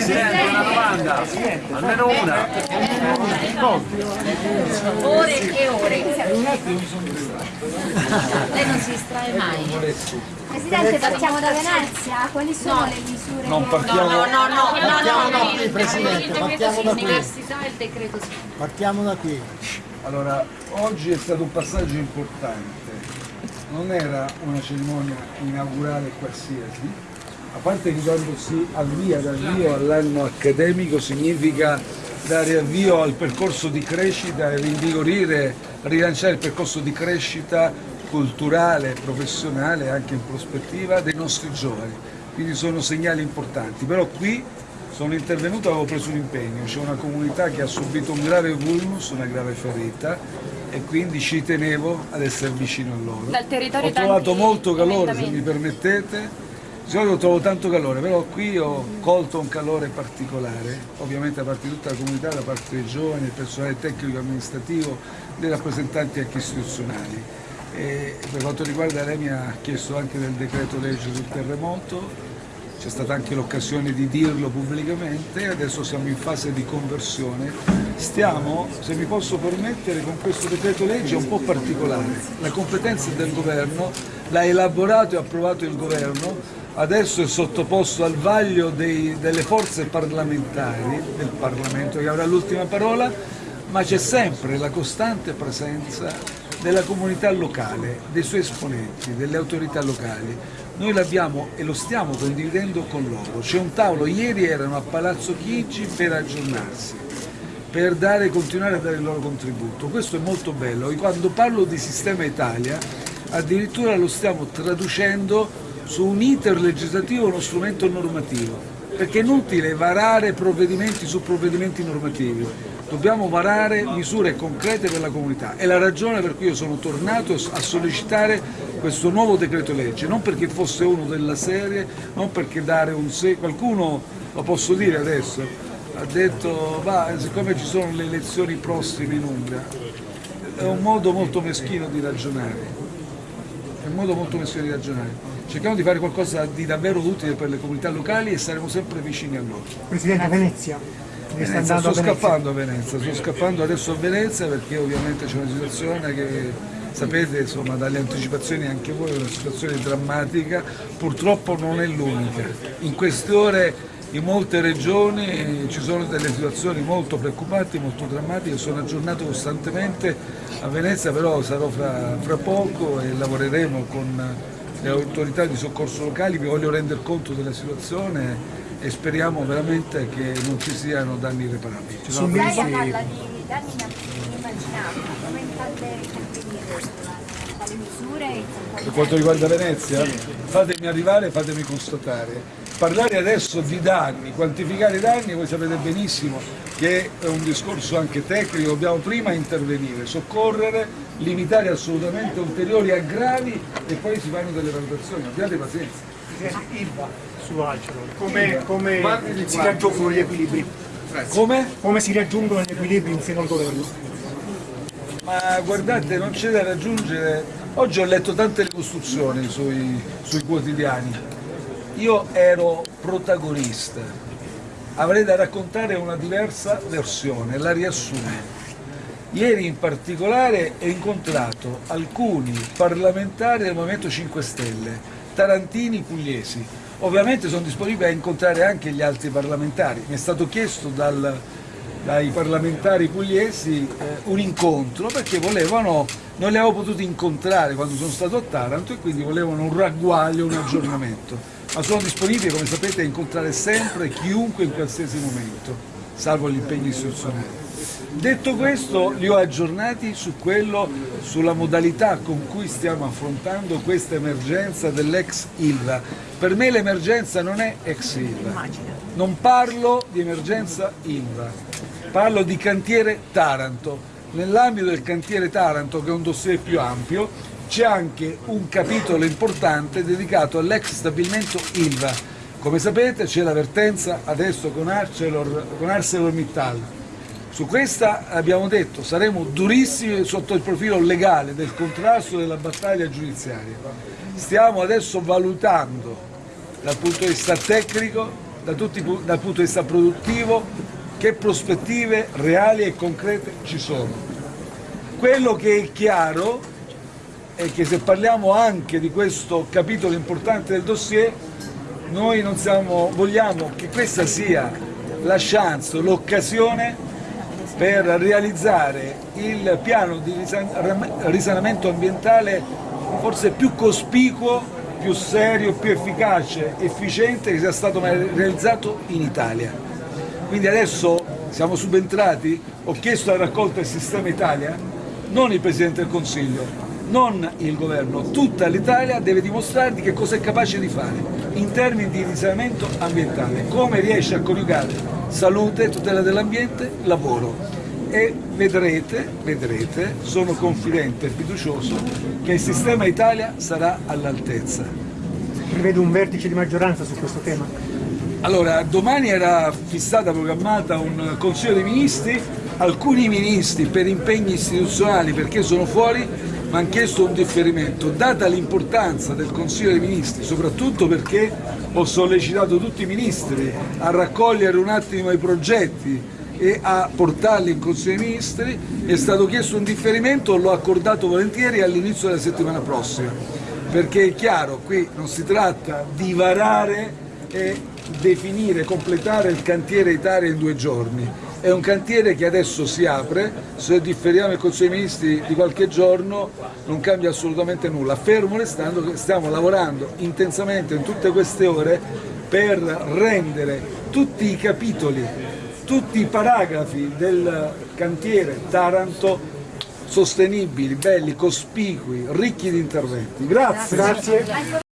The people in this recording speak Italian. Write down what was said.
Presidente, una domanda, almeno una. Ore e ore. Lei non si distrae mai. Presidente, partiamo da Venezia? Quali sono le misure? Non che- partiamo, No, no, no, no, Partiamo no, da no, qui, Presidente, partiamo da qui. Partiamo da qui. Allora, oggi è stato un passaggio importante, non era una cerimonia inaugurale qualsiasi, a parte che quando si avvia l'avvio all'anno accademico significa dare avvio al percorso di crescita e rinvigorire, rilanciare il percorso di crescita culturale, professionale anche in prospettiva dei nostri giovani. Quindi sono segnali importanti, però qui sono intervenuto e avevo preso un impegno, c'è una comunità che ha subito un grave vulnus, una grave ferita e quindi ci tenevo ad essere vicino a loro. Dal territorio ho trovato molto calore, se mi permettete, di solito trovo tanto calore, però qui ho colto un calore particolare, ovviamente da parte di tutta la comunità, da parte dei giovani, del personale tecnico e amministrativo, dei rappresentanti anche istituzionali. E per quanto riguarda lei mi ha chiesto anche del decreto legge sul terremoto, c'è stata anche l'occasione di dirlo pubblicamente, adesso siamo in fase di conversione. Stiamo, se mi posso permettere, con questo decreto legge un po' particolare. La competenza del governo l'ha elaborato e approvato il governo, adesso è sottoposto al vaglio dei- delle forze parlamentari, del Parlamento che avrà l'ultima parola, ma c'è sempre la costante presenza della comunità locale, dei suoi esponenti, delle autorità locali. Noi l'abbiamo e lo stiamo condividendo con loro. C'è un tavolo, ieri erano a Palazzo Chigi per aggiornarsi, per dare, continuare a dare il loro contributo. Questo è molto bello quando parlo di Sistema Italia addirittura lo stiamo traducendo su un iter legislativo, uno strumento normativo perché è inutile varare provvedimenti su provvedimenti normativi, dobbiamo varare misure concrete per la comunità. È la ragione per cui io sono tornato a sollecitare questo nuovo decreto legge, non perché fosse uno della serie, non perché dare un se... qualcuno, lo posso dire adesso, ha detto va, siccome ci sono le elezioni prossime in Umbria, è un modo molto meschino di ragionare, è un modo molto meschino di ragionare. Cerchiamo di fare qualcosa di davvero utile per le comunità locali e saremo sempre vicini a loro. Presidente Venezia. Venezia, sto a Venezia. scappando a Venezia, sto scappando adesso a Venezia perché ovviamente c'è una situazione che sapete insomma dalle anticipazioni anche voi è una situazione drammatica, purtroppo non è l'unica. In queste ore in molte regioni ci sono delle situazioni molto preoccupanti, molto drammatiche, sono aggiornato costantemente a Venezia, però sarò fra, fra poco e lavoreremo con le autorità di soccorso locali, vi voglio rendere conto della situazione e speriamo veramente che non ci siano danni irreparabili. Lei parla di danni inimmaginabili, come intende intervenire dalle misure? Per quanto riguarda Venezia, fatemi arrivare, fatemi constatare. Parlare adesso di danni, quantificare i danni, voi sapete benissimo che è un discorso anche tecnico, dobbiamo prima intervenire, soccorrere, limitare assolutamente ulteriori aggravi e poi si fanno delle valutazioni, abbiate pazienza. Ilva su Alcero. Come, come si raggiungono gli equilibri? Come? Come si raggiungono gli equilibri in seno al governo? Ma guardate, non c'è da raggiungere. Oggi ho letto tante ricostruzioni sui, sui quotidiani. Io ero protagonista. Avrei da raccontare una diversa versione, la riassumo. Ieri in particolare ho incontrato alcuni parlamentari del Movimento 5 Stelle, tarantini pugliesi. Ovviamente sono disponibile a incontrare anche gli altri parlamentari. Mi è stato chiesto dal, dai parlamentari pugliesi eh, un incontro perché volevano, non li avevo potuti incontrare quando sono stato a Taranto e quindi volevano un ragguaglio, un aggiornamento. Ma sono disponibile, come sapete, a incontrare sempre chiunque in qualsiasi momento, salvo gli impegni istituzionali. Detto questo, li ho aggiornati su quello, sulla modalità con cui stiamo affrontando questa emergenza dell'ex Ilva. Per me l'emergenza non è ex Ilva. Non parlo di emergenza Ilva, parlo di cantiere Taranto. Nell'ambito del cantiere Taranto, che è un dossier più ampio, c'è anche un capitolo importante dedicato all'ex stabilimento Ilva. Come sapete c'è l'avvertenza adesso con, Arcelor, con ArcelorMittal. Su questa abbiamo detto saremo durissimi sotto il profilo legale del contrasto della battaglia giudiziaria. Stiamo adesso valutando dal punto di vista tecnico da tutti, dal punto di vista produttivo, che prospettive reali e concrete ci sono. Quello che è chiaro è che se parliamo anche di questo capitolo importante del dossier, noi siamo, vogliamo che questa sia la chance, l'occasione per realizzare il piano di risan- risanamento ambientale forse più cospicuo, più serio, più efficace, efficiente che sia stato mai realizzato in Italia. Quindi adesso siamo subentrati, ho chiesto la raccolta del sistema Italia, non il Presidente del Consiglio, non il governo, tutta l'Italia deve dimostrare di che cosa è capace di fare in termini di risanamento ambientale, come riesce a coniugare salute, tutela dell'ambiente, lavoro e vedrete, vedrete, sono confidente e fiducioso che il sistema Italia sarà all'altezza. Prevedo un vertice di maggioranza su questo tema. Allora, domani era fissata, programmata un Consiglio dei Ministri, alcuni ministri per impegni istituzionali perché sono fuori hanno chiesto un differimento, data l'importanza del Consiglio dei Ministri, soprattutto perché ho sollecitato tutti i ministri a raccogliere un attimo i progetti e a portarli in Consiglio dei Ministri, è stato chiesto un differimento, l'ho accordato volentieri all'inizio della settimana prossima, perché è chiaro, qui non si tratta di varare e definire, completare il cantiere Italia in due giorni. È un cantiere che adesso si apre, se differiamo il Consiglio dei Ministri di qualche giorno non cambia assolutamente nulla, fermo restando che stiamo lavorando intensamente in tutte queste ore per rendere tutti i capitoli, tutti i paragrafi del cantiere Taranto sostenibili, belli, cospicui, ricchi di interventi. Grazie. Grazie.